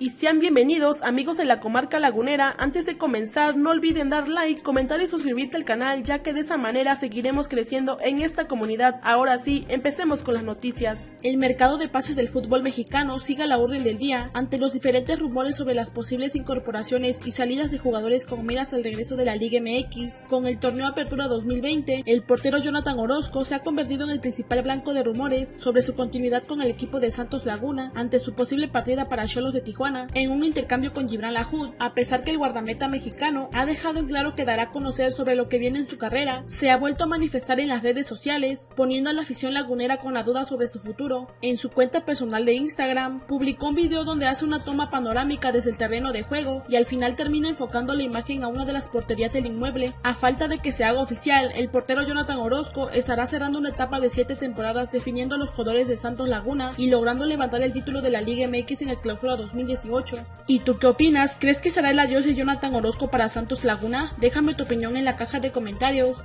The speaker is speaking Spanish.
y sean bienvenidos amigos de la comarca lagunera. Antes de comenzar no olviden dar like, comentar y suscribirte al canal ya que de esa manera seguiremos creciendo en esta comunidad. Ahora sí, empecemos con las noticias. El mercado de pases del fútbol mexicano sigue a la orden del día ante los diferentes rumores sobre las posibles incorporaciones y salidas de jugadores con miras al regreso de la Liga MX. Con el torneo Apertura 2020, el portero Jonathan Orozco se ha convertido en el principal blanco de rumores sobre su continuidad con el equipo de Santos Laguna ante su posible partida para Cholos de Tijuana en un intercambio con Gibran Lahoud, a pesar que el guardameta mexicano ha dejado en claro que dará a conocer sobre lo que viene en su carrera, se ha vuelto a manifestar en las redes sociales, poniendo a la afición lagunera con la duda sobre su futuro. En su cuenta personal de Instagram, publicó un video donde hace una toma panorámica desde el terreno de juego y al final termina enfocando la imagen a una de las porterías del inmueble. A falta de que se haga oficial, el portero Jonathan Orozco estará cerrando una etapa de siete temporadas definiendo los colores de Santos Laguna y logrando levantar el título de la Liga MX en el clausura 2019 ¿Y tú qué opinas? ¿Crees que será el adiós de Jonathan Orozco para Santos Laguna? Déjame tu opinión en la caja de comentarios.